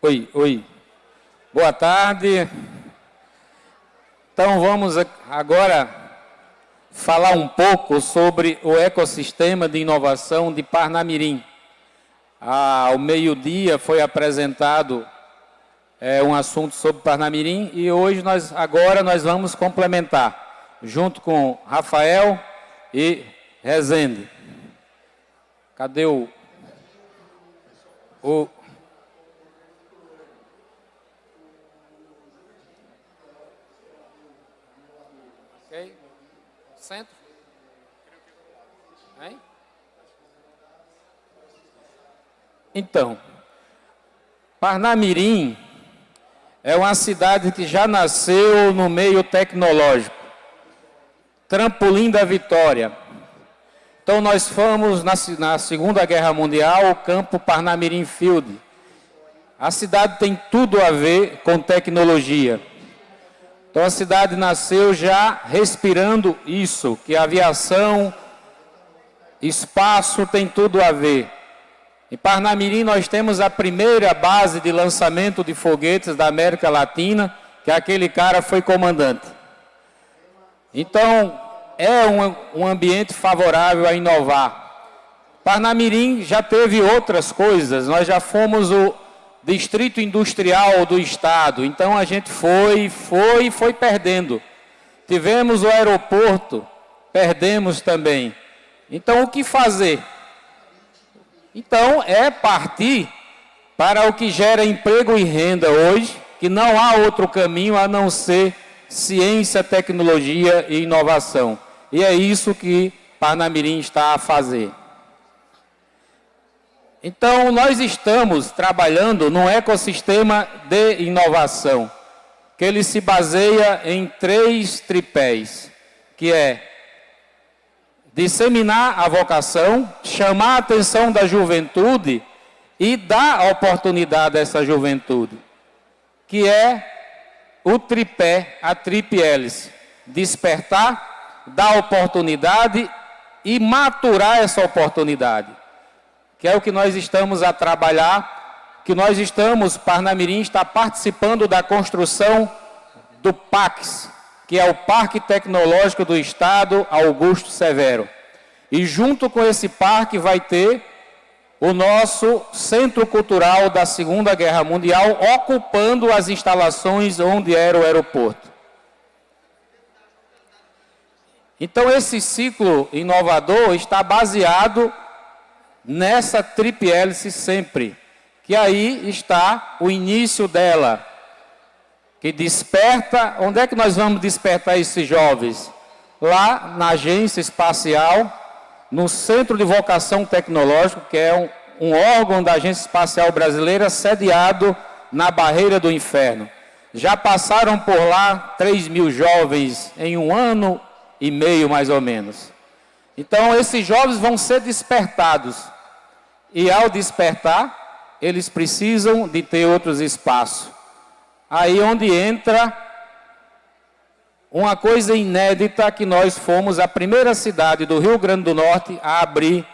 Oi, oi. Boa tarde. Então vamos agora falar um pouco sobre o ecossistema de inovação de Parnamirim. Ao meio-dia foi apresentado é, um assunto sobre Parnamirim e hoje nós agora nós vamos complementar junto com Rafael e Rezende. Cadê o, o Centro? Hein? Então, Parnamirim é uma cidade que já nasceu no meio tecnológico. Trampolim da Vitória. Então nós fomos na, na Segunda Guerra Mundial, o campo Parnamirim Field. A cidade tem tudo a ver com tecnologia. Então a cidade nasceu já respirando isso, que aviação, espaço tem tudo a ver. Em Parnamirim nós temos a primeira base de lançamento de foguetes da América Latina, que aquele cara foi comandante. Então, é um, um ambiente favorável a inovar. Parnamirim já teve outras coisas, nós já fomos o distrito industrial do estado. Então a gente foi, foi e foi perdendo. Tivemos o aeroporto, perdemos também. Então o que fazer? Então é partir para o que gera emprego e renda hoje, que não há outro caminho a não ser ciência, tecnologia e inovação. E é isso que Parnamirim está a fazer. Então, nós estamos trabalhando num ecossistema de inovação, que ele se baseia em três tripés, que é disseminar a vocação, chamar a atenção da juventude e dar oportunidade a essa juventude, que é o tripé, a tripe hélice, despertar, dar oportunidade e maturar essa oportunidade que é o que nós estamos a trabalhar, que nós estamos, Parnamirim está participando da construção do PAX, que é o Parque Tecnológico do Estado Augusto Severo. E junto com esse parque vai ter o nosso Centro Cultural da Segunda Guerra Mundial, ocupando as instalações onde era o aeroporto. Então, esse ciclo inovador está baseado nessa tripihélice sempre, que aí está o início dela, que desperta, onde é que nós vamos despertar esses jovens? Lá na agência espacial, no Centro de Vocação Tecnológica, que é um, um órgão da Agência Espacial Brasileira sediado na Barreira do Inferno. Já passaram por lá 3 mil jovens em um ano e meio, mais ou menos. Então, esses jovens vão ser despertados e ao despertar, eles precisam de ter outros espaços. Aí onde entra uma coisa inédita que nós fomos a primeira cidade do Rio Grande do Norte a abrir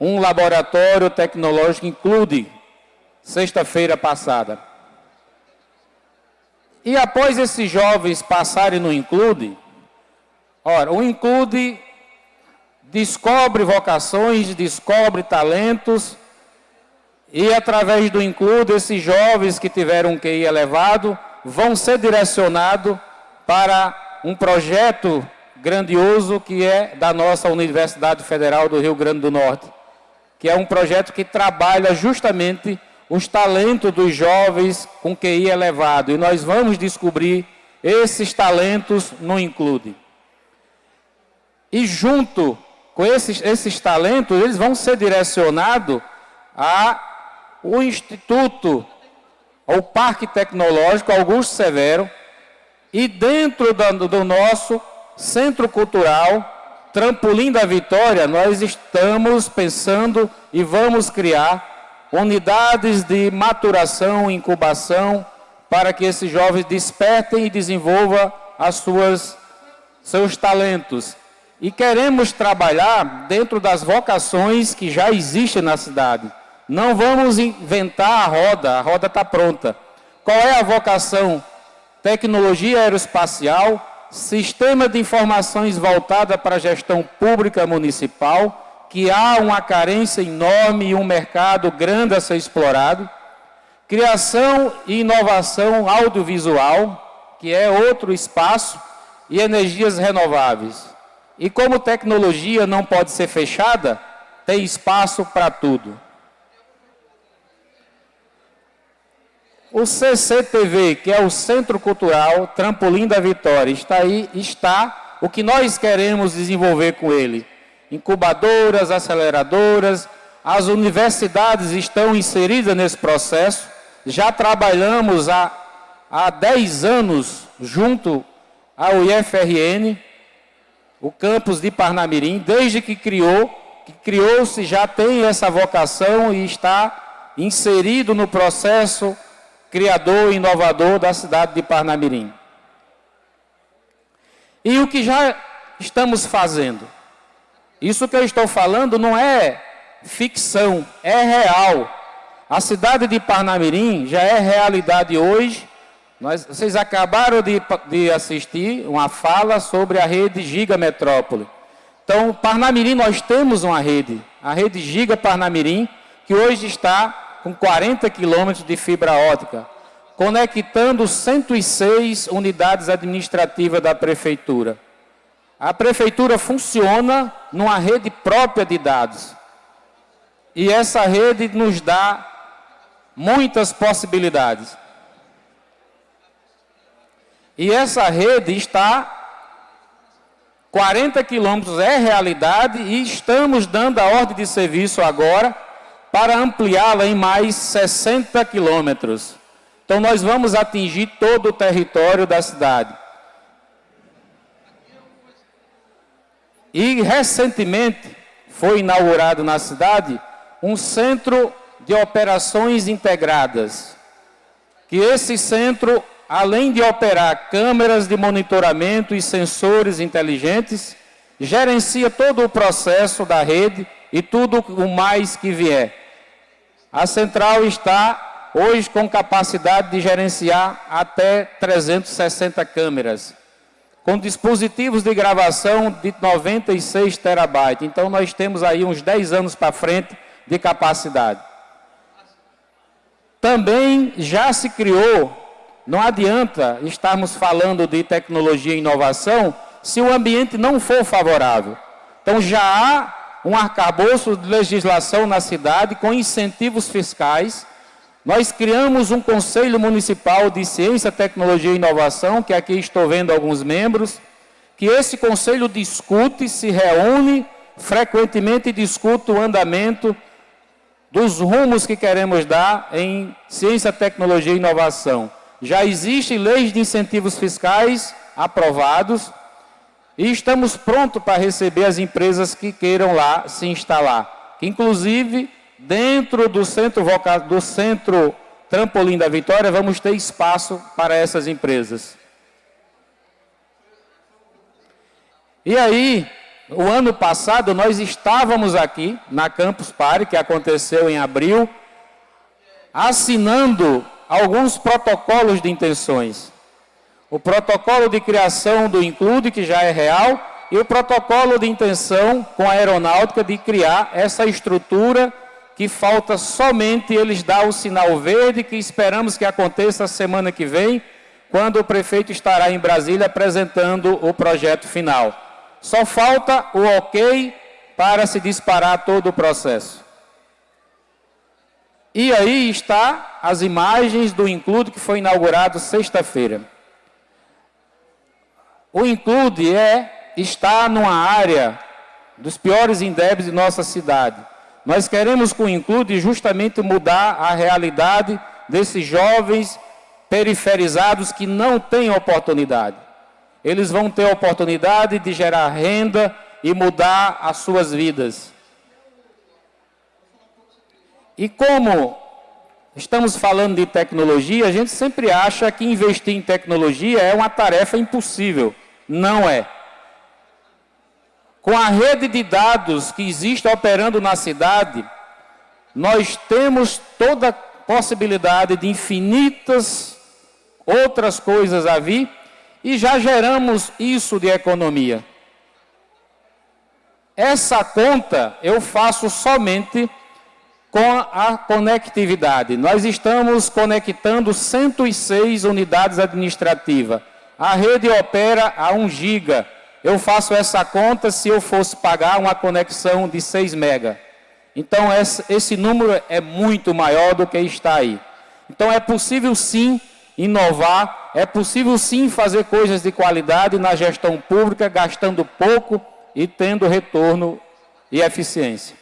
um laboratório tecnológico Include, sexta-feira passada. E após esses jovens passarem no Include, ora, o Include descobre vocações, descobre talentos, e através do Include, esses jovens que tiveram um QI elevado vão ser direcionados para um projeto grandioso que é da nossa Universidade Federal do Rio Grande do Norte, que é um projeto que trabalha justamente os talentos dos jovens com QI elevado. E nós vamos descobrir esses talentos no Include. E junto com esses, esses talentos, eles vão ser direcionados ao Instituto, ao Parque Tecnológico Augusto Severo, e dentro do, do nosso Centro Cultural, Trampolim da Vitória, nós estamos pensando e vamos criar unidades de maturação, incubação, para que esses jovens despertem e desenvolvam as suas, seus talentos e queremos trabalhar dentro das vocações que já existem na cidade. Não vamos inventar a roda, a roda está pronta. Qual é a vocação? Tecnologia aeroespacial, sistema de informações voltada para a gestão pública municipal, que há uma carência enorme e um mercado grande a ser explorado. Criação e inovação audiovisual, que é outro espaço, e energias renováveis. E como tecnologia não pode ser fechada, tem espaço para tudo. O CCTV, que é o Centro Cultural Trampolim da Vitória, está aí, está o que nós queremos desenvolver com ele. Incubadoras, aceleradoras, as universidades estão inseridas nesse processo. Já trabalhamos há, há 10 anos junto ao IFRN, o campus de Parnamirim, desde que criou, que criou-se, já tem essa vocação e está inserido no processo criador e inovador da cidade de Parnamirim. E o que já estamos fazendo? Isso que eu estou falando não é ficção, é real. A cidade de Parnamirim já é realidade hoje. Nós, vocês acabaram de, de assistir uma fala sobre a rede Giga Metrópole. Então, Parnamirim, nós temos uma rede, a rede Giga Parnamirim, que hoje está com 40 quilômetros de fibra ótica, conectando 106 unidades administrativas da prefeitura. A prefeitura funciona numa rede própria de dados. E essa rede nos dá muitas possibilidades. E essa rede está 40 quilômetros é realidade e estamos dando a ordem de serviço agora para ampliá-la em mais 60 quilômetros. Então, nós vamos atingir todo o território da cidade. E, recentemente, foi inaugurado na cidade um centro de operações integradas. Que esse centro, além de operar câmeras de monitoramento e sensores inteligentes, gerencia todo o processo da rede e tudo o mais que vier. A central está hoje com capacidade de gerenciar até 360 câmeras, com dispositivos de gravação de 96 terabytes. Então nós temos aí uns 10 anos para frente de capacidade. Também já se criou, não adianta estarmos falando de tecnologia e inovação se o ambiente não for favorável. Então já há um arcabouço de legislação na cidade com incentivos fiscais. Nós criamos um Conselho Municipal de Ciência, Tecnologia e Inovação, que aqui estou vendo alguns membros, que esse conselho discute, se reúne, frequentemente discute o andamento dos rumos que queremos dar em ciência, tecnologia e inovação. Já existem leis de incentivos fiscais aprovados, e estamos prontos para receber as empresas que queiram lá se instalar. Inclusive, dentro do centro, do centro Trampolim da Vitória, vamos ter espaço para essas empresas. E aí, o ano passado, nós estávamos aqui na Campus Party, que aconteceu em abril, assinando alguns protocolos de intenções o protocolo de criação do Include, que já é real, e o protocolo de intenção com a aeronáutica de criar essa estrutura que falta somente eles dar o sinal verde, que esperamos que aconteça semana que vem, quando o prefeito estará em Brasília apresentando o projeto final. Só falta o ok para se disparar todo o processo. E aí está as imagens do Include que foi inaugurado sexta-feira. O include é estar numa área dos piores indébis de nossa cidade. Nós queremos com o include justamente mudar a realidade desses jovens periferizados que não têm oportunidade. Eles vão ter oportunidade de gerar renda e mudar as suas vidas. E como estamos falando de tecnologia, a gente sempre acha que investir em tecnologia é uma tarefa impossível. Não é. Com a rede de dados que existe operando na cidade, nós temos toda a possibilidade de infinitas outras coisas a vir e já geramos isso de economia. Essa conta eu faço somente com a conectividade. Nós estamos conectando 106 unidades administrativas. A rede opera a 1 giga. Eu faço essa conta se eu fosse pagar uma conexão de 6 mega. Então, esse número é muito maior do que está aí. Então, é possível sim inovar, é possível sim fazer coisas de qualidade na gestão pública, gastando pouco e tendo retorno e eficiência.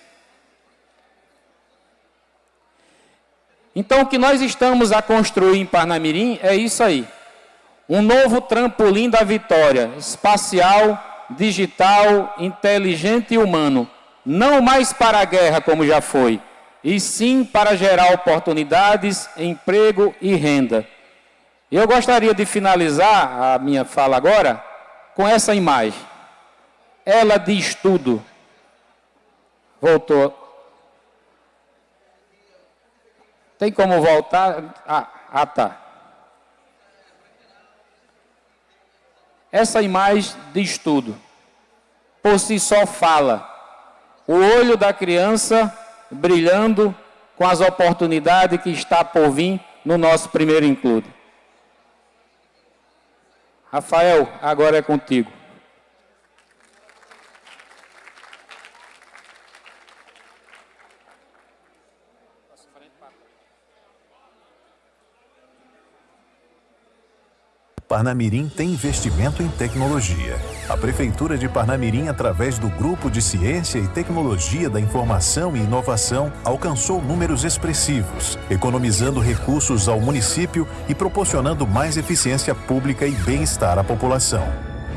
Então, o que nós estamos a construir em Parnamirim é isso aí. Um novo trampolim da vitória, espacial, digital, inteligente e humano. Não mais para a guerra, como já foi, e sim para gerar oportunidades, emprego e renda. Eu gostaria de finalizar a minha fala agora com essa imagem. Ela diz tudo. Voltou. Tem como voltar? Ah, ah tá. Essa imagem diz tudo. Por si só fala. O olho da criança brilhando com as oportunidades que está por vir no nosso primeiro include. Rafael, agora é contigo. Parnamirim tem investimento em tecnologia. A Prefeitura de Parnamirim, através do Grupo de Ciência e Tecnologia da Informação e Inovação, alcançou números expressivos, economizando recursos ao município e proporcionando mais eficiência pública e bem-estar à população.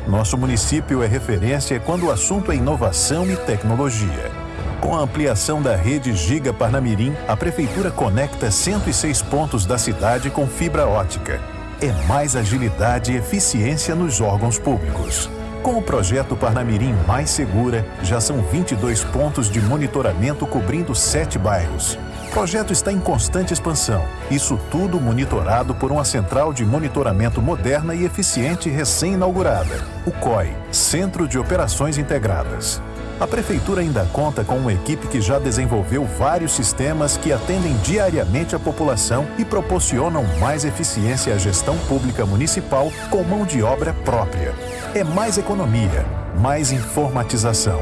Nosso município é referência quando o assunto é inovação e tecnologia. Com a ampliação da rede Giga Parnamirim, a Prefeitura conecta 106 pontos da cidade com fibra ótica é mais agilidade e eficiência nos órgãos públicos. Com o projeto Parnamirim Mais Segura, já são 22 pontos de monitoramento cobrindo sete bairros. O projeto está em constante expansão. Isso tudo monitorado por uma central de monitoramento moderna e eficiente recém-inaugurada, o COI, Centro de Operações Integradas. A Prefeitura ainda conta com uma equipe que já desenvolveu vários sistemas que atendem diariamente a população e proporcionam mais eficiência à gestão pública municipal com mão de obra própria. É mais economia, mais informatização.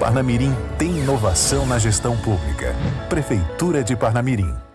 Parnamirim tem inovação na gestão pública. Prefeitura de Parnamirim.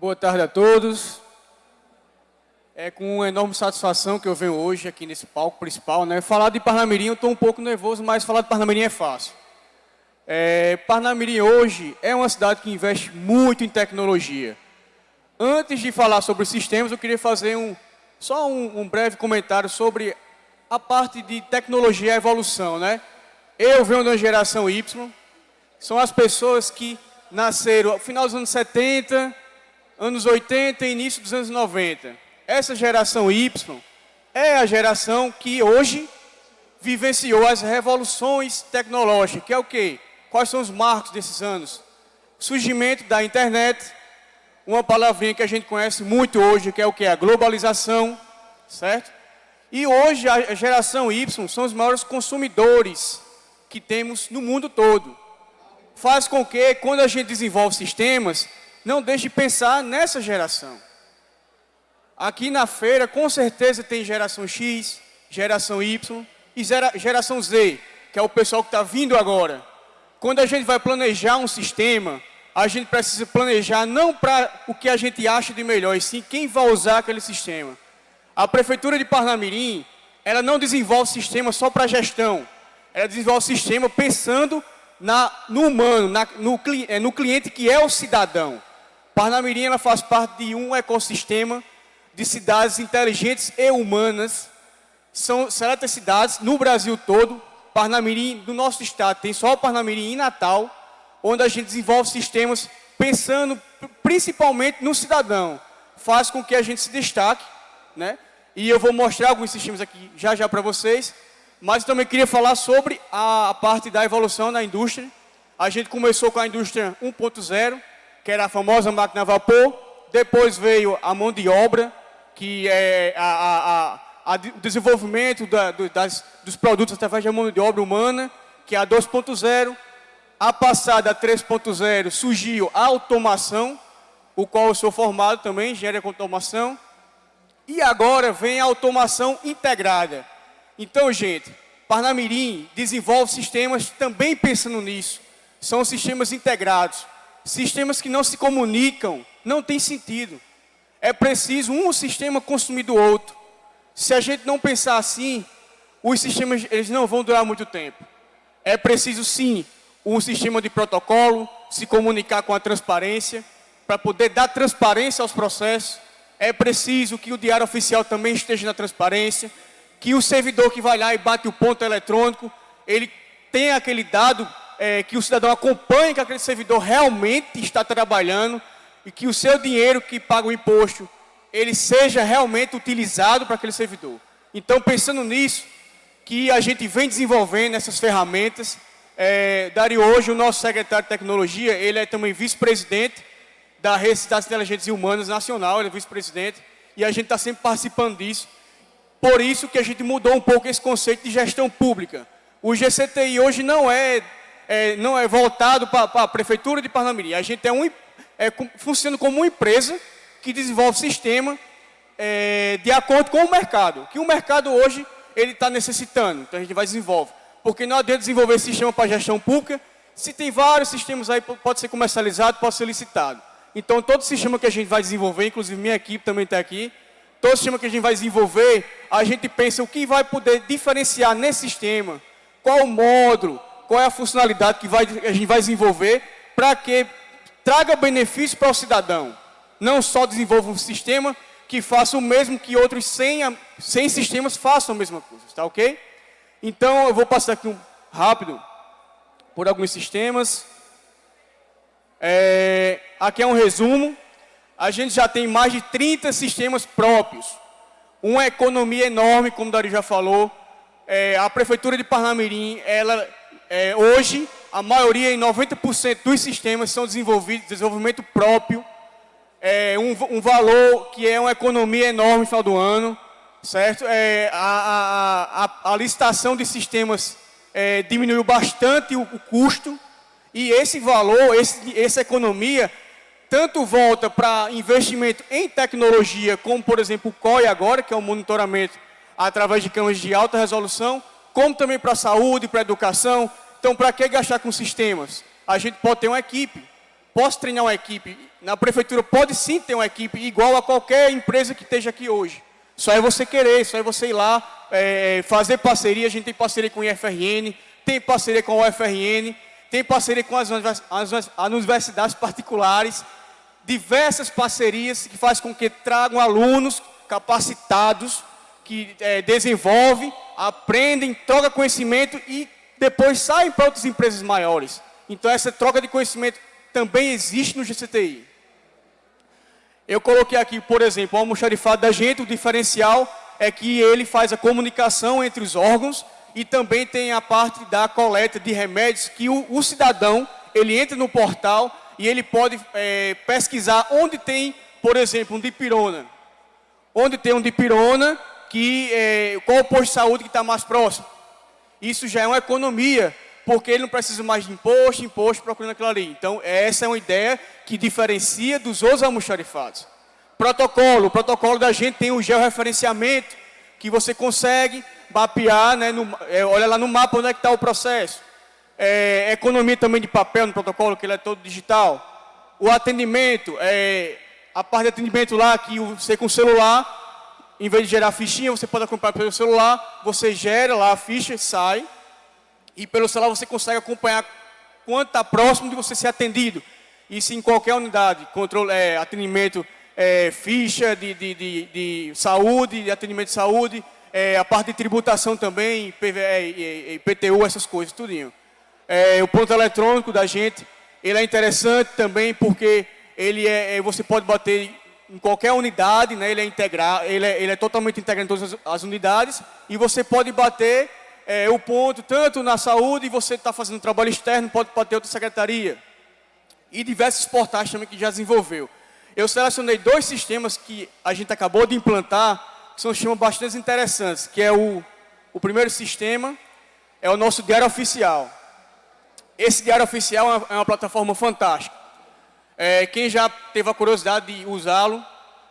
Boa tarde a todos. É com enorme satisfação que eu venho hoje aqui nesse palco principal. Né? Falar de Parnamirim, eu estou um pouco nervoso, mas falar de Parnamirim é fácil. É, Parnamirim hoje é uma cidade que investe muito em tecnologia. Antes de falar sobre os sistemas, eu queria fazer um, só um, um breve comentário sobre a parte de tecnologia e evolução. Né? Eu venho uma geração Y, são as pessoas que nasceram no final dos anos 70, anos 80 e início dos anos 90. Essa geração Y é a geração que hoje vivenciou as revoluções tecnológicas, que é o quê? Quais são os marcos desses anos? Surgimento da internet, uma palavrinha que a gente conhece muito hoje, que é o que? A globalização, certo? E hoje a geração Y são os maiores consumidores que temos no mundo todo. faz com que, quando a gente desenvolve sistemas, não deixe de pensar nessa geração. Aqui na feira, com certeza, tem geração X, geração Y e geração Z, que é o pessoal que está vindo agora. Quando a gente vai planejar um sistema, a gente precisa planejar não para o que a gente acha de melhor, e sim quem vai usar aquele sistema. A Prefeitura de Parnamirim, ela não desenvolve sistema só para gestão. Ela desenvolve sistema pensando na, no humano, na, no, é, no, cliente que é o cidadão. Parnamirim ela faz parte de um ecossistema de cidades inteligentes e humanas. São seletas cidades no Brasil todo. Parnamirim, do nosso estado, tem só o Parnamirim em Natal, onde a gente desenvolve sistemas pensando principalmente no cidadão. Faz com que a gente se destaque, né? E eu vou mostrar alguns sistemas aqui já já para vocês. Mas também queria falar sobre a parte da evolução da indústria. A gente começou com a indústria 1.0, que era a famosa máquina a vapor. Depois veio a mão de obra, que é a, a, a, o desenvolvimento da, do, das, dos produtos através da mão de obra humana, que é a 2.0. A passada 3.0 surgiu a automação, o qual eu sou formado também, engenharia com automação. E agora vem a automação integrada então, gente, Parnamirim desenvolve sistemas também pensando nisso. São sistemas integrados. Sistemas que não se comunicam, não tem sentido. É preciso um sistema consumir do outro. Se a gente não pensar assim, os sistemas eles não vão durar muito tempo. É preciso sim um sistema de protocolo, se comunicar com a transparência, para poder dar transparência aos processos. É preciso que o diário oficial também esteja na transparência, que o servidor que vai lá e bate o ponto eletrônico, ele tem aquele dado é, que o cidadão acompanhe que aquele servidor realmente está trabalhando e que o seu dinheiro que paga o imposto, ele seja realmente utilizado para aquele servidor. Então, pensando nisso, que a gente vem desenvolvendo essas ferramentas, é, hoje, o nosso secretário de tecnologia, ele é também vice-presidente da Rede das Inteligências Humanas Nacional, ele é vice-presidente, e a gente está sempre participando disso. Por isso que a gente mudou um pouco esse conceito de gestão pública. O GCTI hoje não é, é não é voltado para a Prefeitura de Parnamirim. A gente é um, é, funciona como uma empresa que desenvolve sistema é, de acordo com o mercado. Que o mercado hoje ele está necessitando. Então a gente vai desenvolver. Porque não adianta desenvolver sistema para gestão pública. Se tem vários sistemas aí, pode ser comercializado, pode ser licitado. Então todo sistema que a gente vai desenvolver, inclusive minha equipe também está aqui, todo sistema que a gente vai desenvolver, a gente pensa o que vai poder diferenciar nesse sistema, qual módulo, qual é a funcionalidade que vai, a gente vai desenvolver para que traga benefício para o cidadão. Não só desenvolva um sistema que faça o mesmo que outros 100, 100 sistemas façam a mesma coisa, tá ok? Então, eu vou passar aqui um, rápido por alguns sistemas. É, aqui é um resumo a gente já tem mais de 30 sistemas próprios. Uma economia enorme, como o Dari já falou. É, a Prefeitura de Parnamirim, ela, é, hoje, a maioria, em 90% dos sistemas são desenvolvidos, desenvolvimento próprio. É, um, um, valor que é uma economia enorme no final do ano, certo? É, a, a, a, a, licitação de sistemas é, diminuiu bastante o, o, custo e esse valor, esse, essa economia tanto volta para investimento em tecnologia, como por exemplo o COI agora, que é o monitoramento através de câmeras de alta resolução, como também para a saúde, para a educação. Então, para que gastar com sistemas? A gente pode ter uma equipe, posso treinar uma equipe. Na prefeitura pode sim ter uma equipe igual a qualquer empresa que esteja aqui hoje. Só é você querer, só é você ir lá, é, fazer parceria. A gente tem parceria com o IFRN, tem parceria com o UFRN, tem parceria com as, as, as universidades particulares diversas parcerias que faz com que tragam alunos capacitados, que é, desenvolvem, aprendem, trocam conhecimento e depois saem para outras empresas maiores. Então essa troca de conhecimento também existe no GCTI. Eu coloquei aqui, por exemplo, o almoxarifado da gente, o diferencial é que ele faz a comunicação entre os órgãos e também tem a parte da coleta de remédios que o, o cidadão, ele entra no portal e ele pode é, pesquisar onde tem, por exemplo, um dipirona. Onde tem um dipirona, que, é, qual o posto de saúde que está mais próximo. Isso já é uma economia porque ele não precisa mais de imposto, imposto procurando aquilo ali. Então, essa é uma ideia que diferencia dos outros almoxarifados. Protocolo, o protocolo da gente tem o georreferenciamento, que você consegue mapear, né, no, é, olha lá no mapa onde é que está o processo. É, economia também de papel no protocolo, que ele é todo digital. O atendimento, é, a parte de atendimento lá, que você com o celular, em vez de gerar fichinha, você pode acompanhar pelo celular, você gera lá a ficha, sai, e pelo celular você consegue acompanhar quanto está próximo de você ser atendido. Isso em qualquer unidade, controle, é, atendimento, é, ficha de, de, de, de, saúde, de atendimento de saúde, é, a parte de tributação também, PVE, IPTU, essas coisas, tudinho. É, o ponto eletrônico da gente, ele é interessante também porque ele é, é você pode bater em qualquer unidade, né, ele, é ele, é, ele é totalmente integrado em todas as, as unidades, e você pode bater é, o ponto tanto na saúde, e você está fazendo trabalho externo, pode bater outra secretaria. E diversos portais também que já desenvolveu. Eu selecionei dois sistemas que a gente acabou de implantar, que são sistemas bastante interessantes, que é o, o primeiro sistema, é o nosso Diário Oficial. Esse Diário Oficial é uma, é uma plataforma fantástica. É, quem já teve a curiosidade de usá-lo, está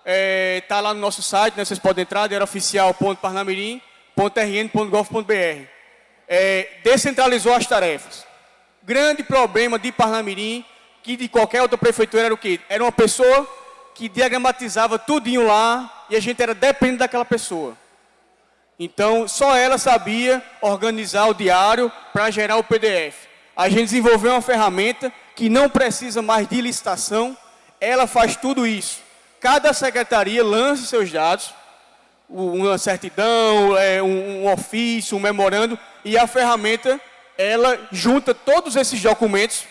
é, tá lá no nosso site, né, vocês podem entrar, diarioficial.parnamirim.rn.gov.br. É, descentralizou as tarefas. Grande problema de Parnamirim que de qualquer outra prefeitura era o quê? Era uma pessoa que diagramatizava tudinho lá e a gente era dependente daquela pessoa. Então, só ela sabia organizar o diário para gerar o PDF. A gente desenvolveu uma ferramenta que não precisa mais de licitação, ela faz tudo isso. Cada secretaria lança seus dados, uma certidão, é, um ofício, um memorando, e a ferramenta, ela junta todos esses documentos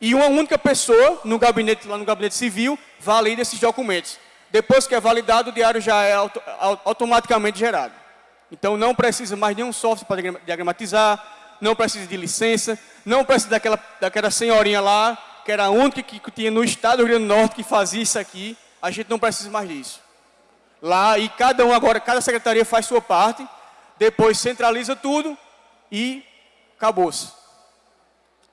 e uma única pessoa no gabinete, lá no gabinete civil, valida esses documentos. Depois que é validado, o diário já é auto, automaticamente gerado. Então não precisa mais nenhum software para diagramatizar, não precisa de licença, não precisa daquela, daquela senhorinha lá, que era a única que, tinha no estado do Rio Grande do Norte que fazia isso aqui. A gente não precisa mais disso. Lá, e cada um agora, cada secretaria faz sua parte, depois centraliza tudo e acabou-se.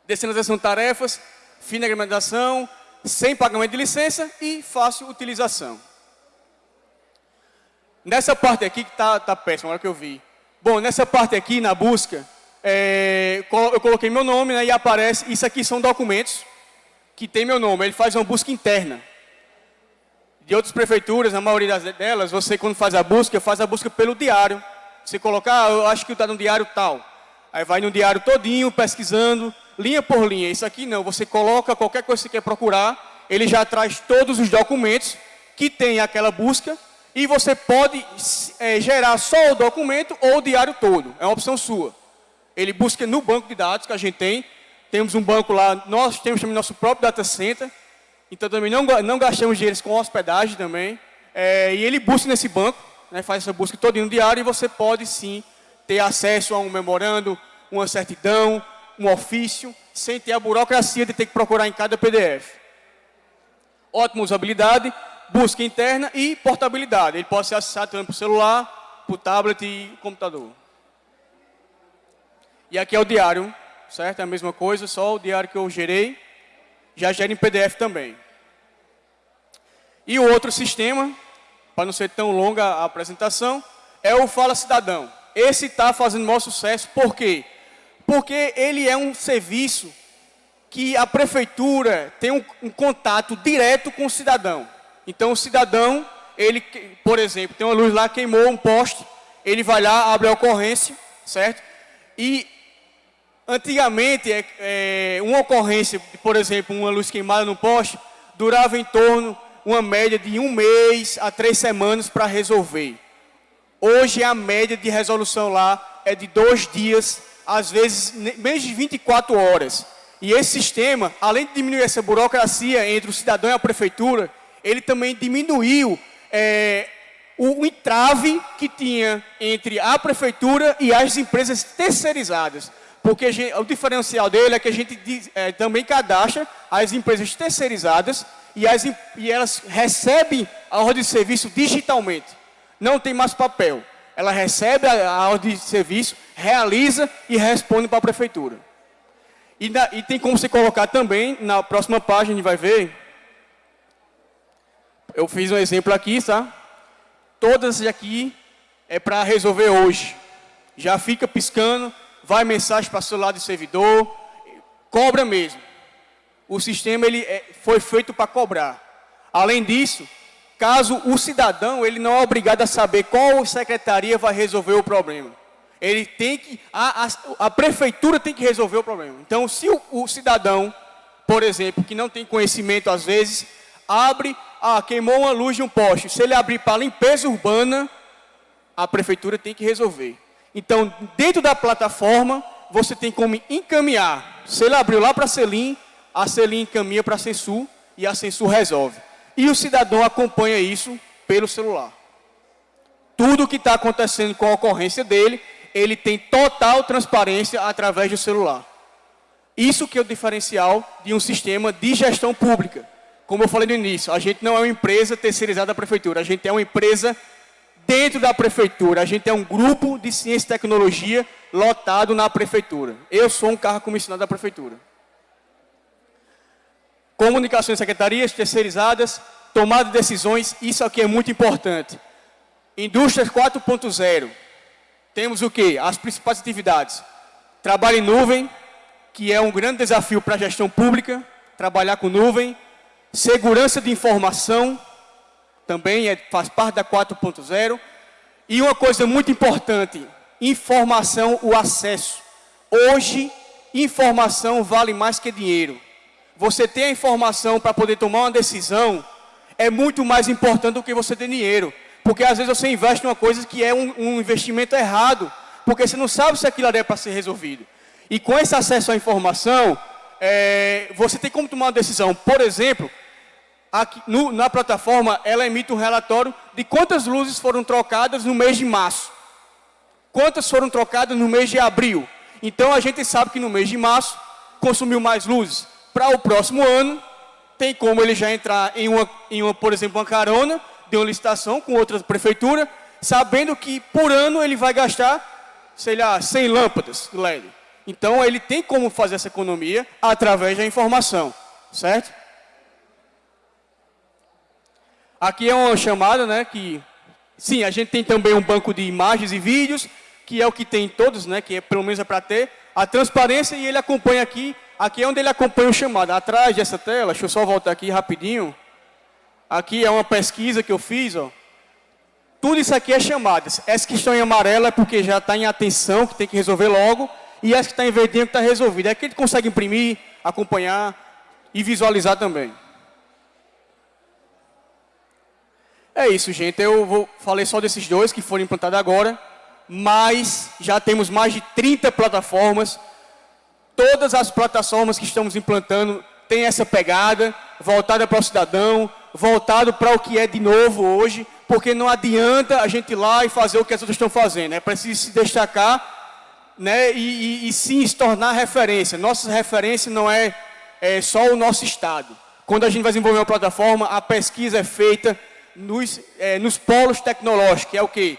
Descentralização de tarefas, fim da agregação, sem pagamento de licença e fácil utilização. Nessa parte aqui que está tá péssimo, agora que eu vi. Bom, nessa parte aqui, na busca, é, eu coloquei meu nome né, e aparece, isso aqui são documentos que tem meu nome, ele faz uma busca interna. De outras prefeituras, a maioria delas, você quando faz a busca, faz a busca pelo diário. Você colocar, ah, eu acho que está no diário tal. Aí vai no diário todinho, pesquisando, linha por linha. Isso aqui não, você coloca qualquer coisa que você quer procurar, ele já traz todos os documentos que tem aquela busca e você pode é, gerar só o documento ou o diário todo. É uma opção sua. Ele busca no banco de dados que a gente tem. Temos um banco lá, nós temos também nosso próprio data center. Então também não, não gastamos dinheiro com hospedagem também. É, e ele busca nesse banco, né, faz essa busca todo no diário e você pode sim ter acesso a um memorando, uma certidão, um ofício, sem ter a burocracia de ter que procurar em cada PDF. Ótima usabilidade, busca interna e portabilidade. Ele pode ser acessado também por celular, por tablet e computador. E aqui é o diário, certo? É a mesma coisa, só o diário que eu gerei, já gera em PDF também. E o outro sistema, para não ser tão longa a apresentação, é o Fala Cidadão. Esse está fazendo maior sucesso, por quê? Porque ele é um serviço que a prefeitura tem um, um, contato direto com o cidadão. Então, o cidadão, ele, por exemplo, tem uma luz lá, queimou um poste, ele vai lá, abre a ocorrência, certo? E, antigamente, é, é, uma ocorrência, por exemplo, uma luz queimada no poste, durava em torno, uma média de um mês a três semanas para resolver. Hoje, a média de resolução lá é de dois dias às vezes, menos de 24 horas. E esse sistema, além de diminuir essa burocracia entre o cidadão e a prefeitura, ele também diminuiu é, o entrave que tinha entre a prefeitura e as empresas terceirizadas. Porque gente, o diferencial dele é que a gente é, também cadastra as empresas terceirizadas e, as, e elas recebem a ordem de serviço digitalmente. Não tem mais papel ela recebe a, a ordem de serviço, realiza e responde para a prefeitura. E, na, e tem como você colocar também, na próxima página a gente vai ver, eu fiz um exemplo aqui, tá? Todas aqui é para resolver hoje. Já fica piscando, vai mensagem para celular do servidor, cobra mesmo. O sistema ele é, foi feito para cobrar. Além disso, caso o cidadão ele não é obrigado a saber qual secretaria vai resolver o problema. Ele tem que, a, a, a prefeitura tem que resolver o problema. Então, se o, o, cidadão, por exemplo, que não tem conhecimento às vezes, abre, ah, queimou uma luz de um poste. Se ele abrir para limpeza urbana, a prefeitura tem que resolver. Então, dentro da plataforma, você tem como encaminhar. Se ele abriu lá para Selim, a Selim encaminha para a Censu e a Censu resolve. E o cidadão acompanha isso pelo celular. Tudo o que está acontecendo com a ocorrência dele, ele tem total transparência através do celular. Isso que é o diferencial de um sistema de gestão pública. Como eu falei no início, a gente não é uma empresa terceirizada da prefeitura, a gente é uma empresa dentro da prefeitura. A gente é um grupo de ciência e tecnologia lotado na prefeitura. Eu sou um carro comissionado da prefeitura. Comunicações secretarias terceirizadas, tomada de decisões, isso aqui é muito importante. Indústrias 4.0. Temos o que? As principais atividades. Trabalho em nuvem, que é um grande desafio para a gestão pública, trabalhar com nuvem. Segurança de informação, também é, faz parte da 4.0. E uma coisa muito importante, informação, o acesso. Hoje, informação vale mais que dinheiro. Você ter a informação para poder tomar uma decisão é muito mais importante do que você ter dinheiro. Porque às vezes você investe em uma coisa que é um, um investimento errado, porque você não sabe se aquilo é para ser resolvido. E com esse acesso à informação, é, você tem como tomar uma decisão. Por exemplo, aqui, no, na plataforma, ela emite um relatório de quantas luzes foram trocadas no mês de março. Quantas foram trocadas no mês de abril. Então, a gente sabe que no mês de março, consumiu mais luzes. Para o próximo ano, tem como ele já entrar em uma, em uma, por exemplo, uma carona de uma licitação com outra prefeitura, sabendo que por ano ele vai gastar, sei lá, 100 lâmpadas LED. Então, ele tem como fazer essa economia através da informação, certo? Aqui é uma chamada, né, que, sim, a gente tem também um banco de imagens e vídeos, que é o que tem todos, né, que é, pelo menos é para ter, a transparência e ele acompanha aqui, aqui é onde ele acompanha o chamado, atrás dessa tela, deixa eu só voltar aqui rapidinho, aqui é uma pesquisa que eu fiz, ó, tudo isso aqui é chamadas, essa que estão em amarelo é porque já está em atenção, que tem que resolver logo, e essa que está em verdinho que está resolvida, é que ele consegue imprimir, acompanhar e visualizar também. É isso, gente. Eu vou, falei só desses dois que foram implantados agora, mas já temos mais de 30 plataformas. Todas as plataformas que estamos implantando têm essa pegada, voltada para o cidadão, voltado para o que é de novo hoje, porque não adianta a gente ir lá e fazer o que as outras estão fazendo. É preciso se destacar né, e, e, e sim se tornar referência. Nossa referência não é, é só o nosso Estado. Quando a gente vai desenvolver uma plataforma, a pesquisa é feita nos, é, nos polos tecnológicos, que é o que?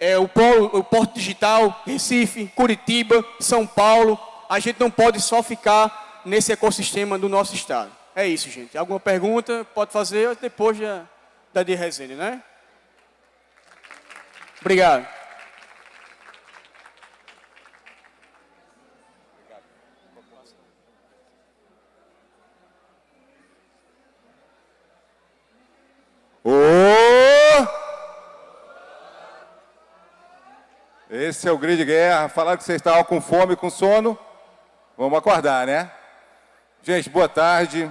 É o, polo, o Porto Digital, Recife, Curitiba, São Paulo. A gente não pode só ficar nesse ecossistema do nosso estado. É isso, gente. Alguma pergunta? Pode fazer depois da, da de resenha, né? Obrigado. Esse é o grito de guerra. Falaram que vocês estavam com fome, com sono. Vamos acordar, né? Gente, boa tarde.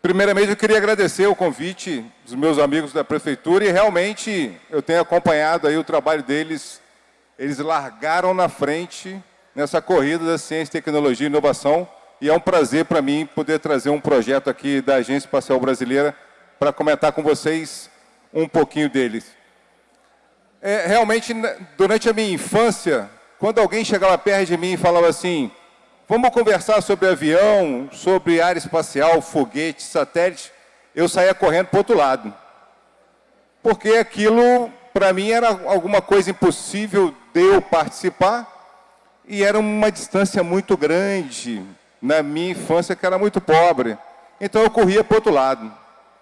Primeiramente, eu queria agradecer o convite dos meus amigos da prefeitura e realmente eu tenho acompanhado aí o trabalho deles. Eles largaram na frente nessa corrida da ciência, tecnologia e inovação e é um prazer para mim poder trazer um projeto aqui da Agência Espacial Brasileira para comentar com vocês um pouquinho deles. É, realmente, durante a minha infância, quando alguém chegava perto de mim e falava assim, vamos conversar sobre avião, sobre área espacial, foguete, satélite, eu saía correndo para o outro lado. Porque aquilo, para mim, era alguma coisa impossível de eu participar e era uma distância muito grande na minha infância, que era muito pobre. Então eu corria para o outro lado,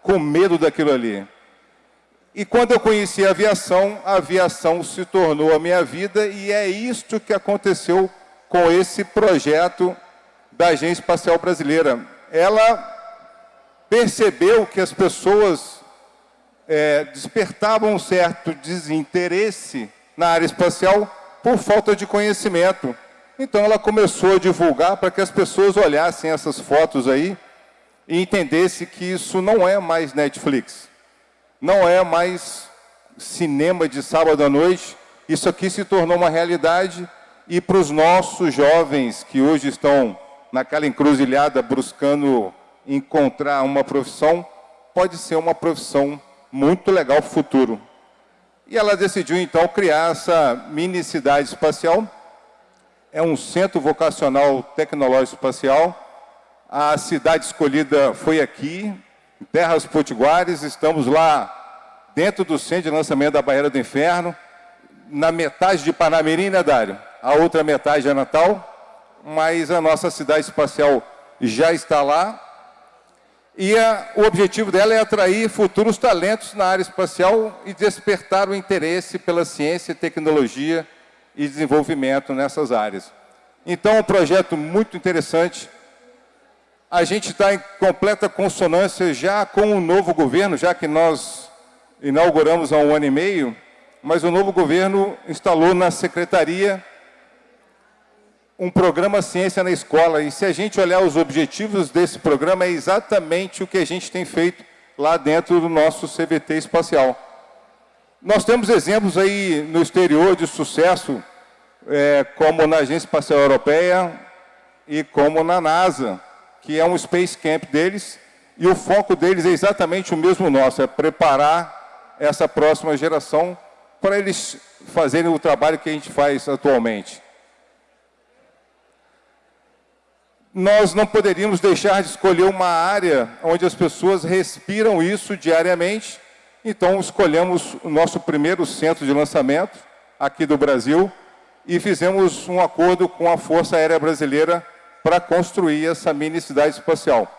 com medo daquilo ali. E quando eu conheci a aviação, a aviação se tornou a minha vida e é isto que aconteceu com esse projeto da Agência Espacial Brasileira. Ela percebeu que as pessoas é, despertavam um certo desinteresse na área espacial por falta de conhecimento. Então ela começou a divulgar para que as pessoas olhassem essas fotos aí e entendessem que isso não é mais Netflix, não é mais cinema de sábado à noite, isso aqui se tornou uma realidade e para os nossos jovens que hoje estão naquela encruzilhada buscando encontrar uma profissão, pode ser uma profissão muito legal para o futuro. E ela decidiu, então, criar essa mini cidade espacial. É um centro vocacional tecnológico espacial. A cidade escolhida foi aqui, Terras Potiguares. Estamos lá dentro do centro de lançamento da Barreira do Inferno, na metade de Panamirim, né, Dário? A outra metade é Natal, mas a nossa cidade espacial já está lá, e a, o objetivo dela é atrair futuros talentos na área espacial e despertar o interesse pela ciência, tecnologia e desenvolvimento nessas áreas. Então, é um projeto muito interessante. A gente está em completa consonância já com o novo governo, já que nós inauguramos há um ano e meio, mas o novo governo instalou na secretaria um programa Ciência na Escola. E se a gente olhar os objetivos desse programa, é exatamente o que a gente tem feito lá dentro do nosso CVT espacial. Nós temos exemplos aí no exterior de sucesso, é, como na Agência Espacial Europeia e como na NASA, que é um Space Camp deles, e o foco deles é exatamente o mesmo nosso, é preparar essa próxima geração para eles fazerem o trabalho que a gente faz atualmente. nós não poderíamos deixar de escolher uma área onde as pessoas respiram isso diariamente. Então, escolhemos o nosso primeiro centro de lançamento aqui do Brasil e fizemos um acordo com a Força Aérea Brasileira para construir essa mini cidade espacial.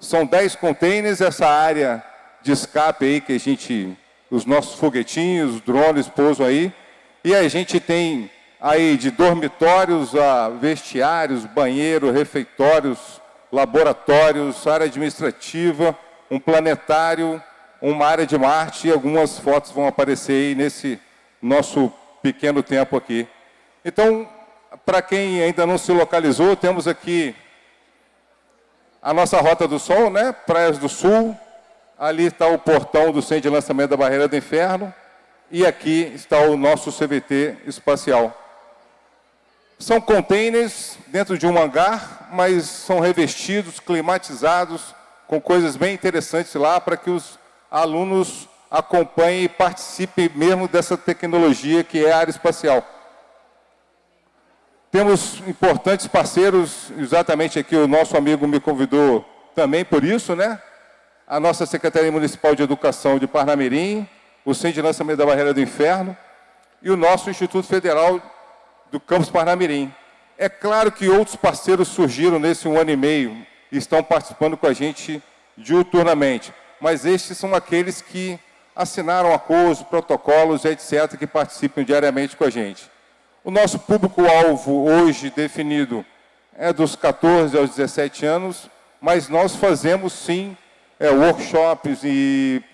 São 10 containers, essa área de escape aí que a gente, os nossos foguetinhos, drones pousam aí, e a gente tem aí de dormitórios a vestiários, banheiro, refeitórios, laboratórios, área administrativa, um planetário, uma área de Marte e algumas fotos vão aparecer aí nesse nosso pequeno tempo aqui. Então, para quem ainda não se localizou, temos aqui a nossa Rota do Sol, né? Praias do Sul, ali está o portão do Centro de Lançamento da Barreira do Inferno, e aqui está o nosso CVT espacial. São containers dentro de um hangar, mas são revestidos, climatizados, com coisas bem interessantes lá para que os alunos acompanhem e participem mesmo dessa tecnologia que é a área espacial. Temos importantes parceiros, exatamente aqui o nosso amigo me convidou também por isso, né? A nossa Secretaria Municipal de Educação de Parnamirim, o Centro de Lançamento da Barreira do Inferno e o nosso Instituto Federal do Campus Parnamirim. É claro que outros parceiros surgiram nesse um ano e meio e estão participando com a gente diuturnamente, mas estes são aqueles que assinaram acordos, protocolos, etc., que participam diariamente com a gente. O nosso público-alvo hoje definido é dos 14 aos 17 anos, mas nós fazemos sim é, workshops e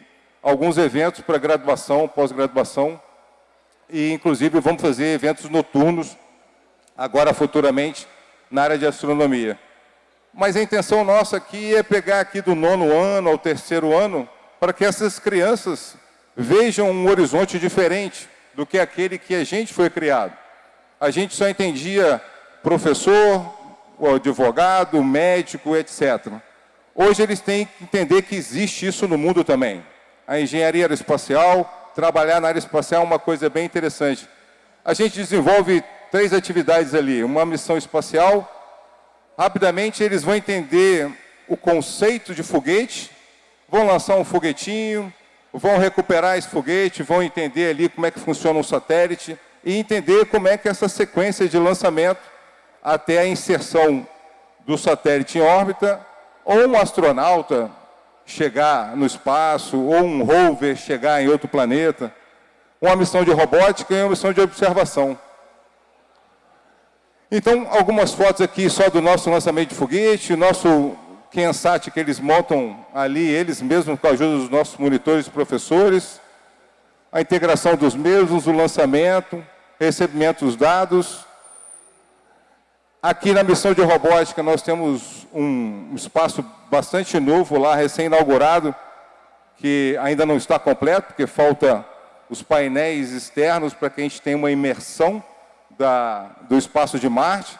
alguns eventos para graduação, pós-graduação, e inclusive vamos fazer eventos noturnos, agora futuramente, na área de astronomia. Mas a intenção nossa aqui é pegar aqui do nono ano ao terceiro ano, para que essas crianças vejam um horizonte diferente do que aquele que a gente foi criado. A gente só entendia professor, advogado, médico, etc. Hoje eles têm que entender que existe isso no mundo também. A engenharia aeroespacial, trabalhar na área espacial é uma coisa bem interessante. A gente desenvolve três atividades ali, uma missão espacial. Rapidamente eles vão entender o conceito de foguete, vão lançar um foguetinho, vão recuperar esse foguete, vão entender ali como é que funciona um satélite e entender como é que essa sequência de lançamento até a inserção do satélite em órbita, ou um astronauta chegar no espaço, ou um rover chegar em outro planeta, uma missão de robótica e uma missão de observação. Então, algumas fotos aqui só do nosso lançamento de foguete, o nosso Kensat que eles montam ali, eles mesmos com a ajuda dos nossos monitores e professores, a integração dos mesmos, o lançamento, recebimento dos dados. Aqui na missão de robótica nós temos um espaço bastante novo lá, recém-inaugurado, que ainda não está completo, porque falta os painéis externos para que a gente tenha uma imersão da, do espaço de Marte,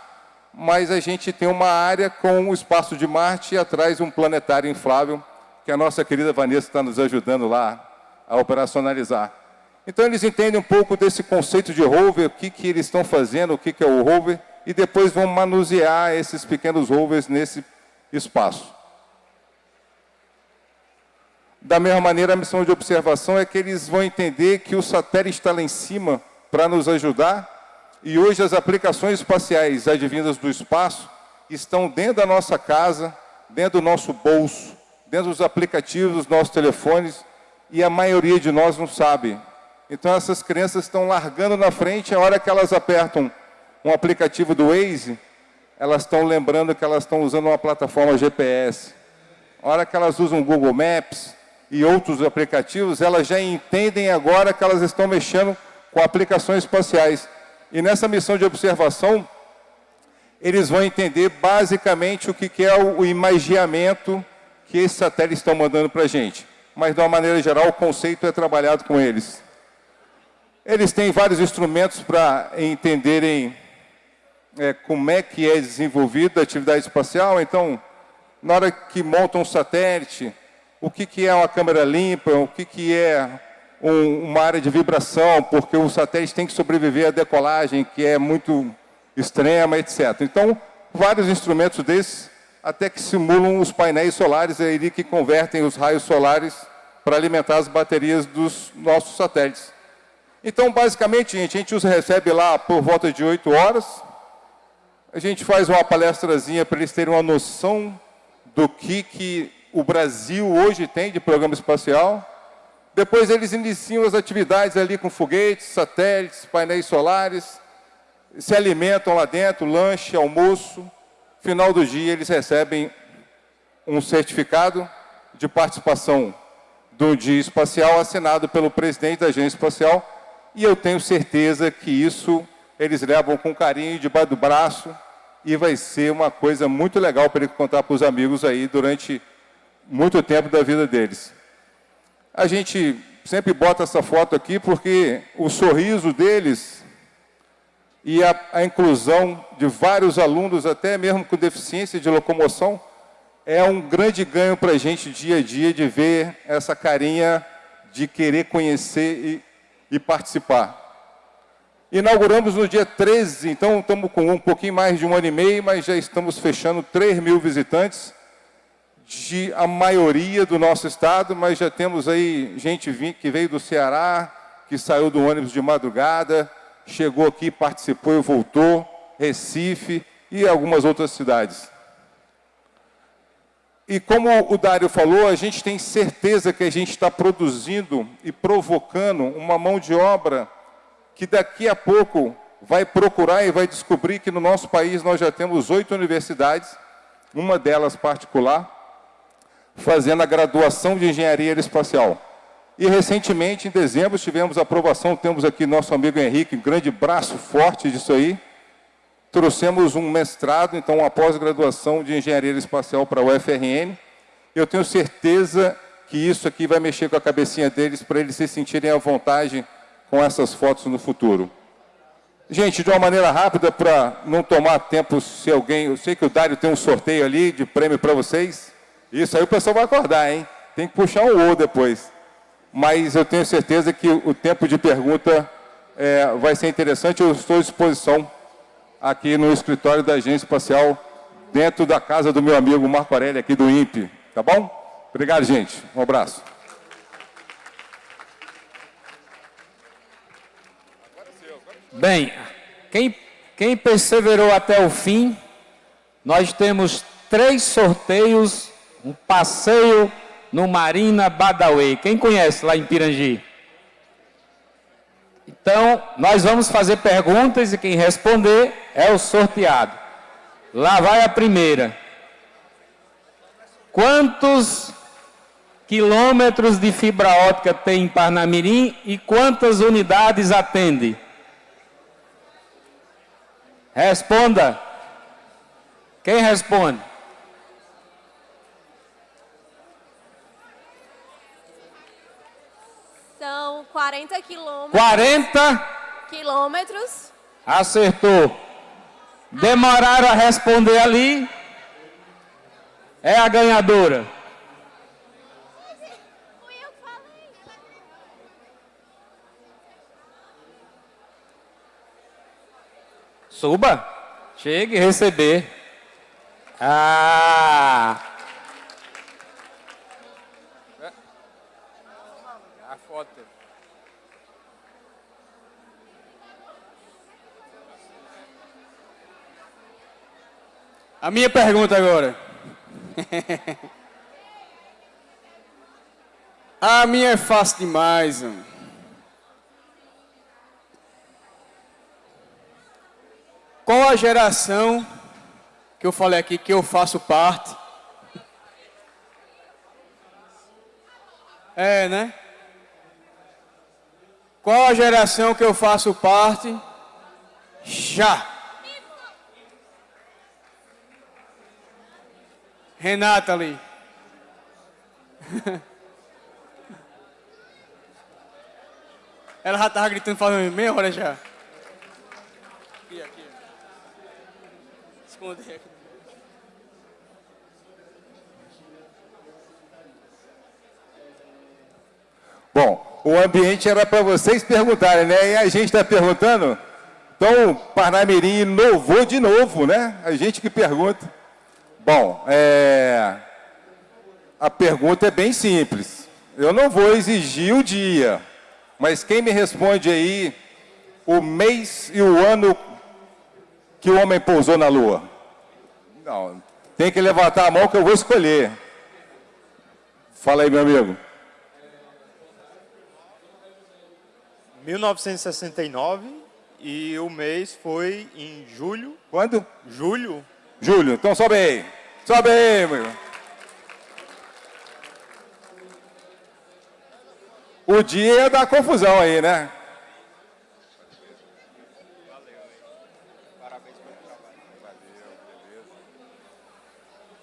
mas a gente tem uma área com o espaço de Marte e atrás um planetário inflável, que a nossa querida Vanessa está nos ajudando lá a operacionalizar. Então eles entendem um pouco desse conceito de rover, o que, que eles estão fazendo, o que, que é o rover, e depois vão manusear esses pequenos rovers nesse espaço. Da mesma maneira, a missão de observação é que eles vão entender que o satélite está lá em cima para nos ajudar, e hoje as aplicações espaciais advindas do espaço estão dentro da nossa casa, dentro do nosso bolso, dentro dos aplicativos dos nossos telefones, e a maioria de nós não sabe. Então essas crianças estão largando na frente, a hora que elas apertam um aplicativo do Waze, elas estão lembrando que elas estão usando uma plataforma GPS. A hora que elas usam Google Maps, e outros aplicativos, elas já entendem agora que elas estão mexendo com aplicações espaciais. E nessa missão de observação, eles vão entender basicamente o que é o imagiamento que esses satélites estão mandando para a gente. Mas, de uma maneira geral, o conceito é trabalhado com eles. Eles têm vários instrumentos para entenderem é, como é que é desenvolvida a atividade espacial. Então, na hora que montam um satélite, o que, que é uma câmera limpa, o que, que é um, uma área de vibração, porque o satélite tem que sobreviver à decolagem, que é muito extrema, etc. Então, vários instrumentos desses, até que simulam os painéis solares aí que convertem os raios solares para alimentar as baterias dos nossos satélites. Então, basicamente, gente, a gente os recebe lá por volta de 8 horas, a gente faz uma palestrazinha para eles terem uma noção do que, que o Brasil hoje tem de programa espacial. Depois eles iniciam as atividades ali com foguetes, satélites, painéis solares, se alimentam lá dentro, lanche, almoço. Final do dia eles recebem um certificado de participação do dia espacial assinado pelo presidente da agência espacial e eu tenho certeza que isso eles levam com carinho debaixo do braço e vai ser uma coisa muito legal para ele contar para os amigos aí durante muito tempo da vida deles. A gente sempre bota essa foto aqui porque o sorriso deles e a, a inclusão de vários alunos, até mesmo com deficiência de locomoção, é um grande ganho para a gente dia a dia de ver essa carinha de querer conhecer e, e participar. Inauguramos no dia 13, então estamos com um pouquinho mais de um ano e meio, mas já estamos fechando 3 mil visitantes de a maioria do nosso estado, mas já temos aí gente que veio do Ceará, que saiu do ônibus de madrugada, chegou aqui, participou e voltou, Recife e algumas outras cidades. E como o Dário falou, a gente tem certeza que a gente está produzindo e provocando uma mão de obra que daqui a pouco vai procurar e vai descobrir que no nosso país nós já temos oito universidades, uma delas particular, fazendo a graduação de engenharia aeroespacial. E recentemente, em dezembro, tivemos aprovação, temos aqui nosso amigo Henrique, um grande braço forte disso aí. Trouxemos um mestrado, então uma pós-graduação de engenharia espacial para a UFRN. Eu tenho certeza que isso aqui vai mexer com a cabecinha deles para eles se sentirem à vontade com essas fotos no futuro. Gente, de uma maneira rápida, para não tomar tempo, se alguém... Eu sei que o Dário tem um sorteio ali de prêmio para vocês. Isso aí o pessoal vai acordar, hein? Tem que puxar um O depois. Mas eu tenho certeza que o tempo de pergunta é, vai ser interessante. Eu estou à disposição aqui no escritório da Agência Espacial, dentro da casa do meu amigo Marco Aurélio, aqui do INPE. Tá bom? Obrigado, gente. Um abraço. Bem, quem quem perseverou até o fim, nós temos três sorteios, um passeio no Marina Badawi. Quem conhece lá em Pirangi? Então, nós vamos fazer perguntas e quem responder é o sorteado. Lá vai a primeira. Quantos quilômetros de fibra ótica tem em Parnamirim e quantas unidades atende? Responda. Quem responde? São 40 quilômetros. 40 quilômetros. Acertou. Demoraram a responder ali. É a ganhadora. Suba. Chegue receber. Ah! A minha pergunta agora. A minha é fácil demais. Mano. Qual a geração que eu falei aqui que eu faço parte? É, né? Qual a geração que eu faço parte? Já. Renata ali. Ela já estava gritando faz meia hora já. Aqui, aqui. Esconder aqui. Bom, o ambiente era para vocês perguntarem, né? E a gente está perguntando. Então, Parnamirim inovou de novo, né? A gente que pergunta. Bom, é... a pergunta é bem simples. Eu não vou exigir o dia, mas quem me responde aí o mês e o ano que o homem pousou na Lua? Não, tem que levantar a mão que eu vou escolher. Fala aí, meu amigo. 1969 e o mês foi em julho. Quando? Julho. Julho. Então sobe aí. Sobe aí, meu. O dia ia dar confusão aí, né?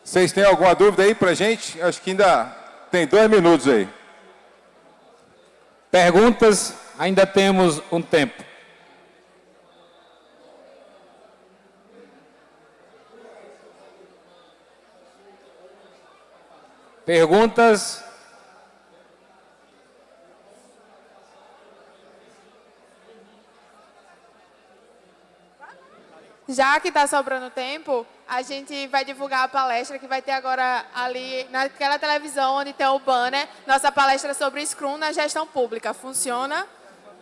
Vocês têm alguma dúvida aí pra gente? Acho que ainda tem dois minutos aí. Perguntas? Ainda temos um tempo. Perguntas? Já que está sobrando tempo, a gente vai divulgar a palestra que vai ter agora ali naquela televisão onde tem o banner. Nossa palestra sobre Scrum na gestão pública. Funciona?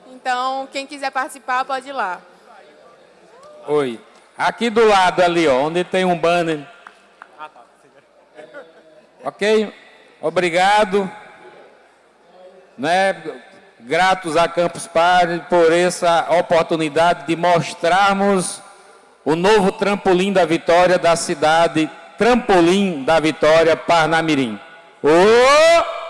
Então, quem quiser participar, pode ir lá. Oi. Aqui do lado ali, ó, onde tem um banner. Ok? Obrigado. Né? Gratos a Campus Party por essa oportunidade de mostrarmos o novo trampolim da vitória da cidade, Trampolim da Vitória, Parnamirim. Oh!